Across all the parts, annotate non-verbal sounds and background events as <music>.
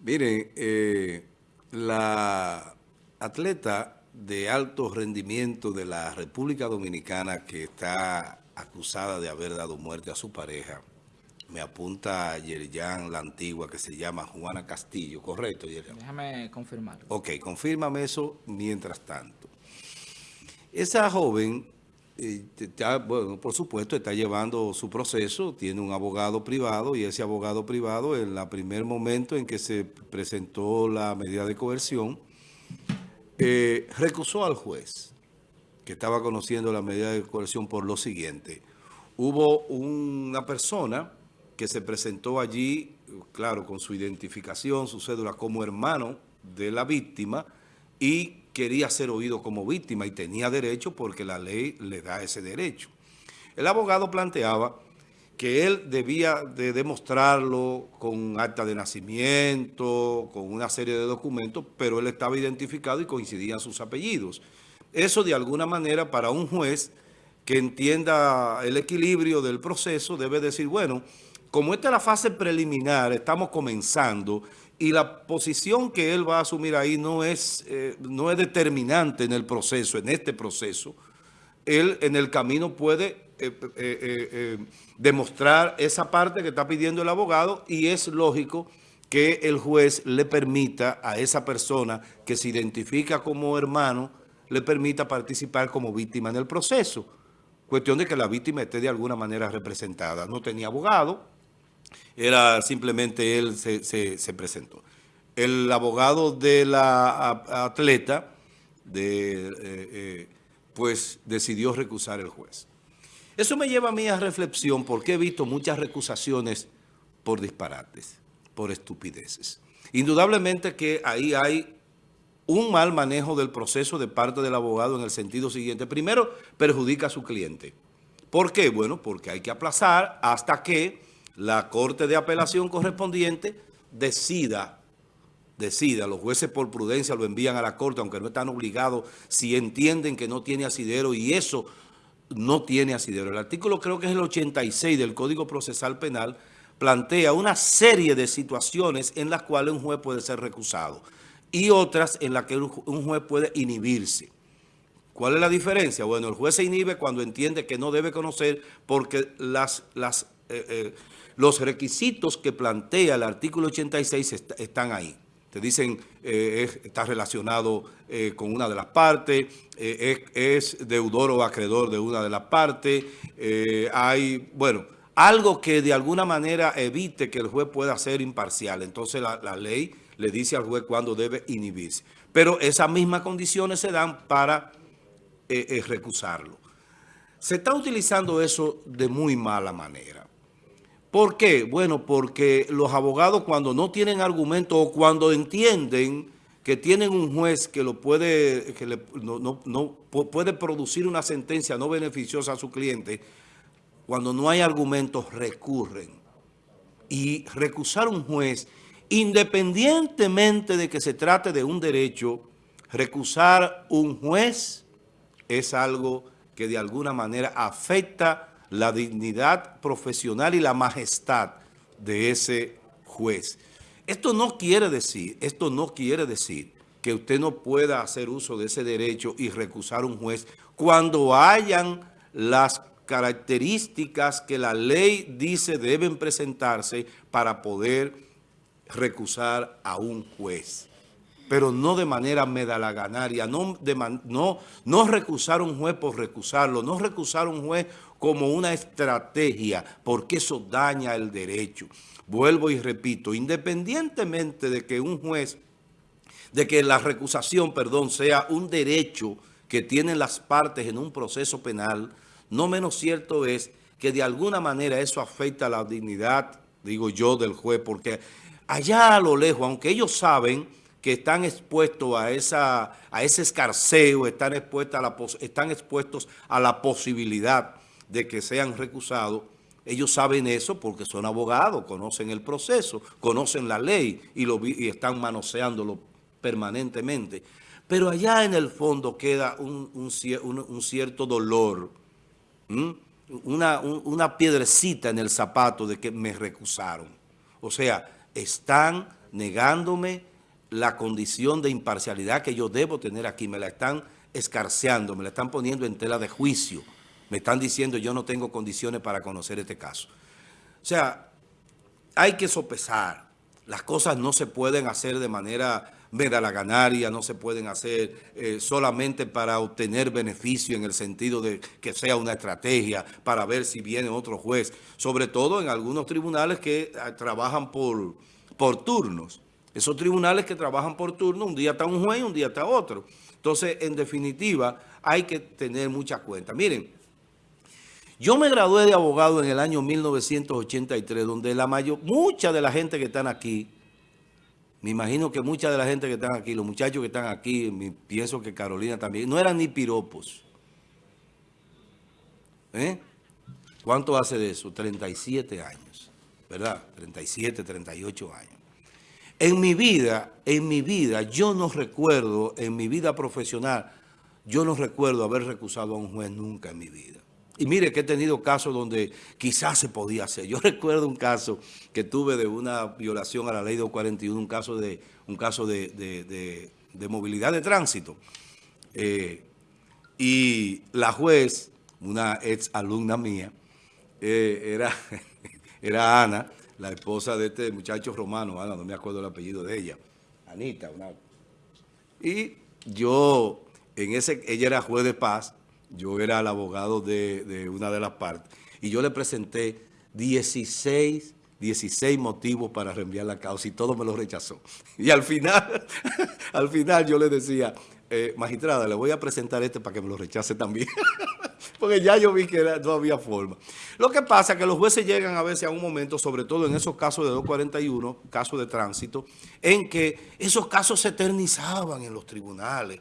Miren, eh, la atleta de alto rendimiento de la República Dominicana que está acusada de haber dado muerte a su pareja, me apunta Yerian la antigua que se llama Juana Castillo, ¿correcto, Yerian? Déjame confirmarlo. Ok, confírmame eso mientras tanto. Esa joven, bueno, por supuesto, está llevando su proceso, tiene un abogado privado y ese abogado privado en el primer momento en que se presentó la medida de coerción, eh, recusó al juez que estaba conociendo la medida de coerción por lo siguiente. Hubo una persona que se presentó allí, claro, con su identificación, su cédula como hermano de la víctima y quería ser oído como víctima y tenía derecho porque la ley le da ese derecho. El abogado planteaba que él debía de demostrarlo con acta de nacimiento, con una serie de documentos, pero él estaba identificado y coincidían sus apellidos. Eso de alguna manera para un juez que entienda el equilibrio del proceso debe decir, bueno, como esta es la fase preliminar, estamos comenzando y la posición que él va a asumir ahí no es, eh, no es determinante en el proceso, en este proceso, él en el camino puede eh, eh, demostrar esa parte que está pidiendo el abogado y es lógico que el juez le permita a esa persona que se identifica como hermano, le permita participar como víctima en el proceso. Cuestión de que la víctima esté de alguna manera representada. No tenía abogado, era simplemente él se, presentó. El abogado de la atleta, de, eh, eh, pues decidió recusar el juez. Eso me lleva a mí a reflexión porque he visto muchas recusaciones por disparates, por estupideces. Indudablemente que ahí hay un mal manejo del proceso de parte del abogado en el sentido siguiente. Primero, perjudica a su cliente. ¿Por qué? Bueno, porque hay que aplazar hasta que la Corte de Apelación correspondiente decida, decida, los jueces por prudencia lo envían a la Corte, aunque no están obligados, si entienden que no tiene asidero y eso no tiene asidero. El artículo creo que es el 86 del Código Procesal Penal, plantea una serie de situaciones en las cuales un juez puede ser recusado y otras en las que un juez puede inhibirse. ¿Cuál es la diferencia? Bueno, el juez se inhibe cuando entiende que no debe conocer porque las, las eh, eh, los requisitos que plantea el artículo 86 están ahí. Te dicen, eh, está relacionado eh, con una de las partes, eh, es, deudor o acreedor de una de las partes, hay, bueno, algo que de alguna manera evite que el juez pueda ser imparcial. Entonces la, la ley le dice al juez cuándo debe inhibirse. Pero esas mismas condiciones se dan para recusarlo. Se está utilizando eso de muy mala manera. ¿Por qué? Bueno, porque los abogados cuando no tienen argumento o cuando entienden que tienen un juez que lo puede, que no, puede producir una sentencia no beneficiosa a su cliente, cuando no hay argumentos recurren. Y recusar un juez, independientemente de que se trate de un derecho, recusar un juez es algo que de alguna manera afecta la dignidad profesional y la majestad de ese juez. Esto no quiere decir, esto no quiere decir que usted no pueda hacer uso de ese derecho y recusar un juez cuando hayan las características que la ley dice deben presentarse para poder recusar a un juez pero no de manera medalaganaria, no, no, no recusar un juez por recusarlo, no recusar un juez como una estrategia, porque eso daña el derecho. Vuelvo y repito, independientemente de que un juez, de que la recusación, perdón, sea un derecho que tienen las partes en un proceso penal, no menos cierto es que de alguna manera eso afecta a la dignidad, digo yo, del juez, porque allá a lo lejos, aunque ellos saben que están expuestos a, esa, a ese escarceo, están expuestos, a la, están expuestos a la posibilidad de que sean recusados, ellos saben eso porque son abogados, conocen el proceso, conocen la ley y, lo, y están manoseándolo permanentemente. Pero allá en el fondo queda un, cierto dolor, una, una piedrecita en el zapato de que me recusaron. O sea, están negándome la condición de imparcialidad que yo debo tener aquí. Me la están escarceando, me la están poniendo en tela de juicio. Me están diciendo yo no tengo condiciones para conocer este caso. O sea, hay que sopesar. Las cosas no se pueden hacer de manera ganaria, no se pueden hacer eh, solamente para obtener beneficio en el sentido de que sea una estrategia para ver si viene otro juez, sobre todo en algunos tribunales que ah, trabajan por, por turnos. Esos tribunales que trabajan por turno, un día está un juez y un día está otro. Entonces, en definitiva, hay que tener mucha cuenta. Miren, yo me gradué de abogado en el año 1983, donde la mayor, mucha de la gente que están aquí, me imagino que mucha de la gente que están aquí, los muchachos que están aquí, pienso que Carolina también, no eran ni piropos. ¿Eh? ¿Cuánto hace de eso? 37 años, ¿verdad? 37, 38 años. En mi vida, en mi vida, yo no recuerdo, en mi vida profesional, yo no recuerdo haber recusado a un juez nunca en mi vida. Y mire que he tenido casos donde quizás se podía hacer. Yo <laughs> recuerdo un caso que tuve de una violación a la ley 241, un caso de, un caso de, movilidad de tránsito. Eh, y la juez, una ex alumna mía, eh, era, <laughs> era Ana, la esposa de este muchacho romano, Ana, no me acuerdo el apellido de ella, Anita. Una, y yo, en ese, ella era juez de paz, yo era el abogado de, una de las partes, y yo le presenté 16, 16 motivos para reenviar la causa y todo me lo rechazó. <laughs> Y al final, <laughs> al final yo le decía, eh, magistrada, le voy a presentar este para que me lo rechace también. <laughs> Porque ya yo vi que no había forma. Lo que pasa es que los jueces llegan a veces a un momento, sobre todo en esos casos de 241, casos de tránsito, en que esos casos se eternizaban en los tribunales.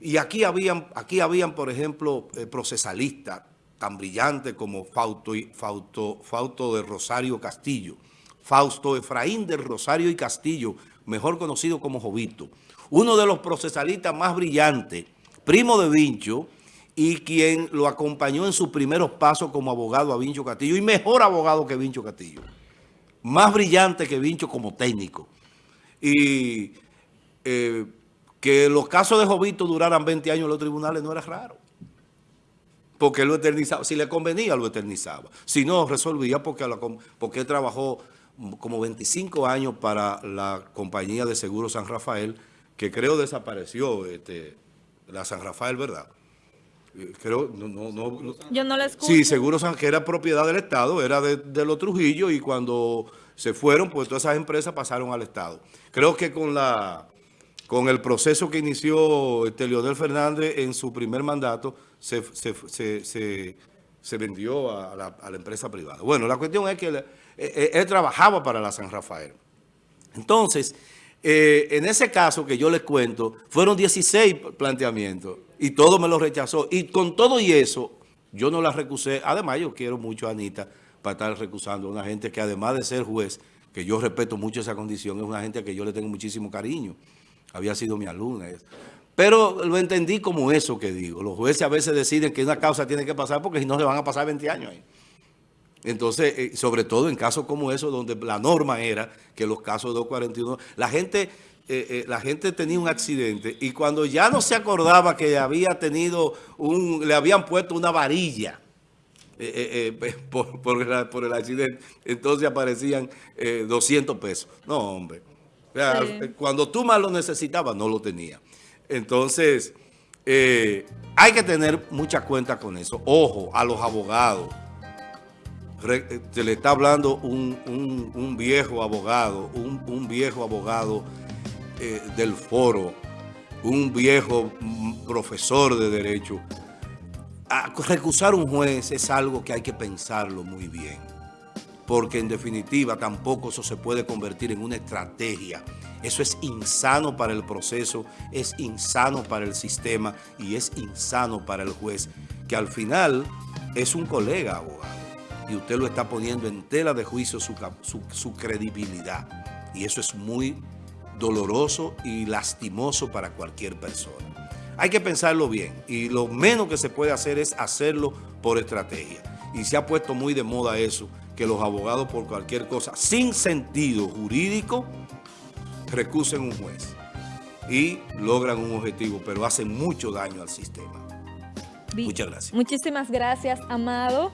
Y aquí habían, aquí habían por ejemplo, eh, procesalistas tan brillantes como Fausto, de Rosario Castillo, Fausto Efraín de Rosario y Castillo, mejor conocido como Jovito, uno de los procesalistas más brillantes, primo de Vincho, y quien lo acompañó en sus primeros pasos como abogado a Vincho Castillo, y mejor abogado que Vincho Castillo, más brillante que Vincho como técnico. Y eh, que los casos de Jovito duraran 20 años en los tribunales no era raro. Porque él lo eternizaba. Si le convenía, lo eternizaba. Si no, resolvía porque, él trabajó como 25 años para la compañía de seguro San Rafael, que creo desapareció, este, la San Rafael, ¿verdad? Creo, no, no, no, Yo no la escucho. Sí, Seguro San, que era propiedad del Estado, era de, de los Trujillo y cuando se fueron, pues todas esas empresas pasaron al Estado. Creo que con la con el proceso que inició este Leonel Fernández en su primer mandato, se, vendió a la, empresa privada. Bueno, la cuestión es que él, eh, eh, trabajaba para la San Rafael. Entonces, eh, en ese caso que yo les cuento, fueron 16 planteamientos y todo me lo rechazó. Y con todo y eso, yo no la recusé. Además, yo quiero mucho a Anita para estar recusando a una gente que además de ser juez, que yo respeto mucho esa condición, es una gente que yo le tengo muchísimo cariño había sido mi alumna. Pero lo entendí como eso que digo. Los jueces a veces deciden que una causa tiene que pasar porque si no se van a pasar 20 años ahí. Entonces, eh, sobre todo en casos como eso, donde la norma era que los casos de 241, la gente, eh, eh, la gente tenía un accidente y cuando ya no se acordaba que había tenido un, le habían puesto una varilla <laughs> por, por, el accidente, entonces aparecían 200 pesos. No, hombre cuando tú más lo necesitabas, no lo tenía. Entonces, eh, hay que tener mucha cuenta con eso. Ojo, a los abogados. Se le está hablando un, viejo abogado, un, viejo abogado eh, del foro, un viejo profesor de derecho. A recusar un juez es algo que hay que pensarlo muy bien porque en definitiva tampoco eso se puede convertir en una estrategia. Eso es insano para el proceso, es insano para el sistema y es insano para el juez, que al final es un colega abogado y usted lo está poniendo en tela de juicio su, su credibilidad. Y eso es muy doloroso y lastimoso para cualquier persona. Hay que pensarlo bien y lo menos que se puede hacer es hacerlo por estrategia. Y se ha puesto muy de moda eso que los abogados por cualquier cosa sin sentido jurídico recusen un juez y logran un objetivo, pero hacen mucho daño al sistema. Muchas gracias. Muchísimas gracias, Amado.